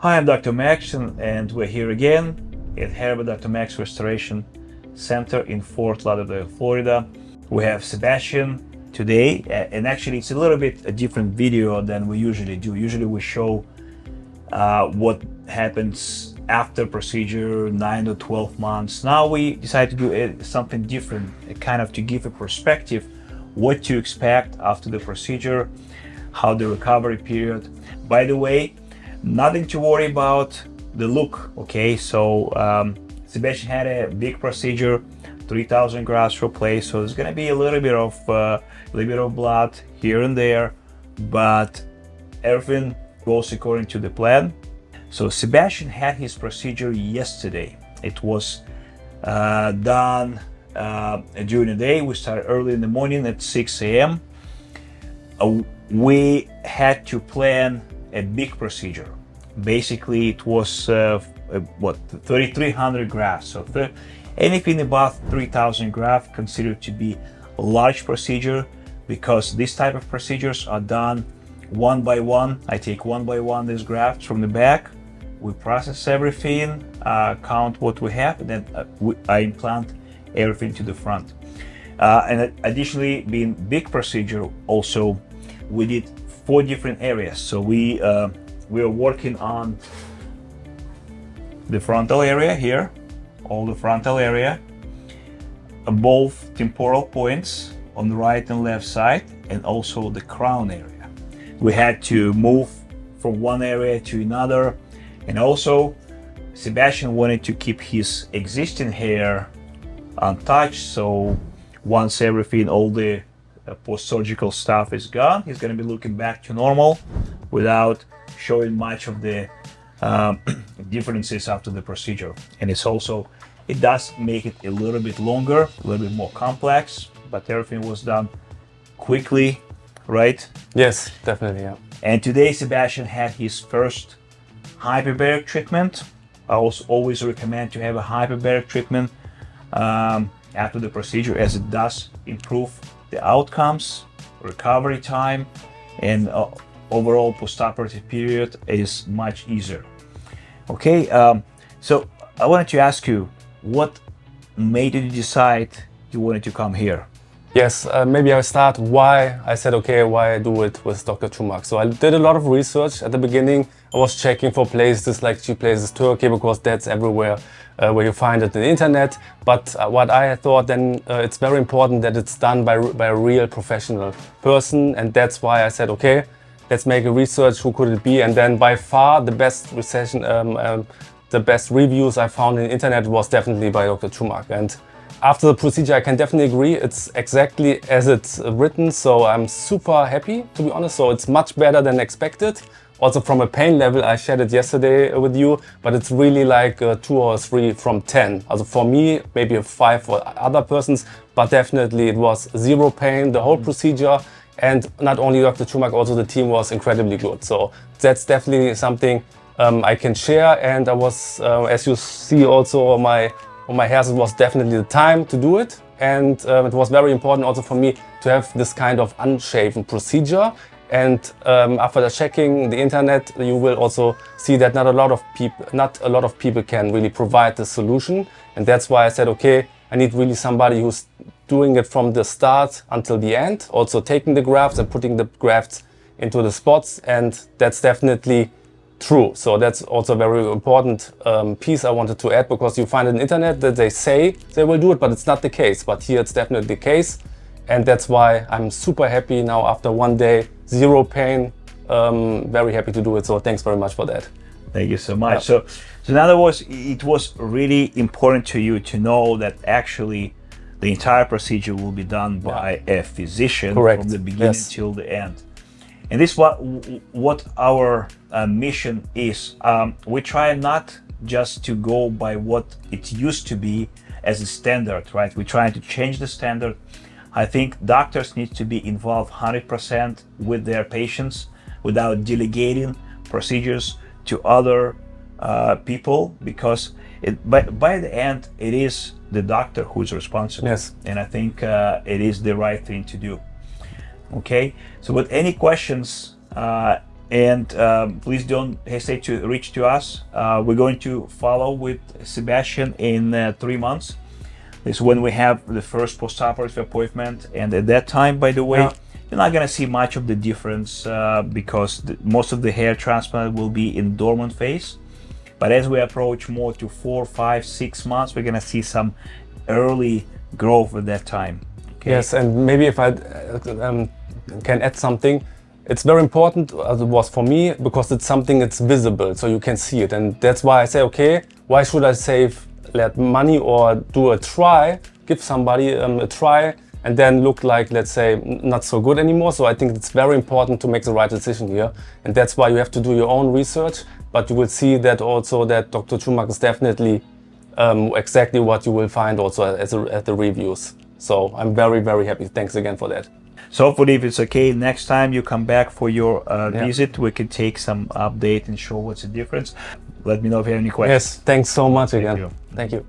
Hi, I'm Dr. Max, and we're here again at Hair by Dr. Max Restoration Center in Fort Lauderdale, Florida. We have Sebastian today, and actually it's a little bit a different video than we usually do. Usually we show uh, what happens after procedure, 9 to 12 months. Now we decided to do something different, kind of to give a perspective what to expect after the procedure, how the recovery period. By the way, nothing to worry about the look, okay? So um, Sebastian had a big procedure, 3000 grafts replaced, so there's gonna be a little bit of uh, a little bit of blood here and there, but everything goes according to the plan. So Sebastian had his procedure yesterday. It was uh, done uh, during the day. We started early in the morning at 6 a.m. Uh, we had to plan a big procedure. Basically, it was uh, what 3,300 grafts. So th anything above 3,000 grafts considered to be a large procedure because this type of procedures are done one by one. I take one by one these grafts from the back. We process everything, uh, count what we have, and then uh, we, I implant everything to the front. Uh, and additionally, being big procedure, also we did four different areas. So we uh, we are working on the frontal area here, all the frontal area, both temporal points on the right and left side, and also the crown area. We had to move from one area to another, and also Sebastian wanted to keep his existing hair untouched. So once everything, all the post-surgical stuff is gone, he's going to be looking back to normal without showing much of the um, differences after the procedure. And it's also, it does make it a little bit longer, a little bit more complex, but everything was done quickly, right? Yes, definitely, yeah. And today Sebastian had his first hyperbaric treatment. I also always recommend to have a hyperbaric treatment um, after the procedure as it does improve the outcomes, recovery time, and uh, overall postoperative period is much easier. Okay, um, so I wanted to ask you, what made you decide you wanted to come here? Yes, uh, maybe I'll start why I said, okay, why I do it with Dr. Chumak. So I did a lot of research at the beginning. I was checking for places like cheap places Turkey because that's everywhere uh, where you find it on the internet. But uh, what I thought then uh, it's very important that it's done by, by a real professional person. And that's why I said, okay, let's make a research, who could it be? And then by far the best recession, um, um, the best reviews I found in the internet was definitely by Dr. Chumak. And after the procedure, I can definitely agree. It's exactly as it's written, so I'm super happy, to be honest. So it's much better than expected. Also from a pain level, I shared it yesterday with you, but it's really like a two or three from 10. Also for me, maybe a five for other persons, but definitely it was zero pain, the whole procedure. And not only Dr. Chumak, also the team was incredibly good. So that's definitely something um, I can share. And I was, uh, as you see also my on my hairs, it was definitely the time to do it. And um, it was very important also for me to have this kind of unshaven procedure. And um, after checking the internet, you will also see that not a lot of people, not a lot of people can really provide the solution. And that's why I said, okay, I need really somebody who's doing it from the start until the end, also taking the grafts and putting the grafts into the spots. And that's definitely true. So that's also a very important um, piece I wanted to add because you find on the internet that they say they will do it, but it's not the case. But here it's definitely the case. And that's why I'm super happy now after one day, zero pain, um, very happy to do it. So thanks very much for that. Thank you so much. Yeah. So, so in other words, it was really important to you to know that actually the entire procedure will be done by yeah. a physician Correct. from the beginning yes. till the end. And this is what, what our uh, mission is. Um, we try not just to go by what it used to be as a standard, right? We're trying to change the standard. I think doctors need to be involved 100% with their patients without delegating procedures to other uh, people because it, by, by the end, it is the doctor who's responsible. Yes. And I think uh, it is the right thing to do. Okay, so with any questions, uh, and um, please don't hesitate to reach to us. Uh, we're going to follow with Sebastian in uh, three months. This is when we have the first post-operative appointment, and at that time, by the way, Yeah. you're not gonna see much of the difference uh, because the, most of the hair transplant will be in dormant phase. But as we approach more to four, five, six months, we're gonna see some early growth at that time. Okay? Yes, and maybe if I um, can add something, it's very important as it was for me because it's something that's visible, so you can see it, and that's why I say, okay, why should I save that money or do a try, give somebody um, a try, and then look like, let's say, not so good anymore. So I think it's very important to make the right decision here, and that's why you have to do your own research. But you will see that also that Dr. Chumak is definitely um, exactly what you will find also at the reviews. So I'm very, very happy. Thanks again for that. So hopefully, if it's okay, next time you come back for your uh, Yeah. visit, we can take some update and show what's the difference. Let me know if you have any questions. Yes, thanks so much again. you. Thank you.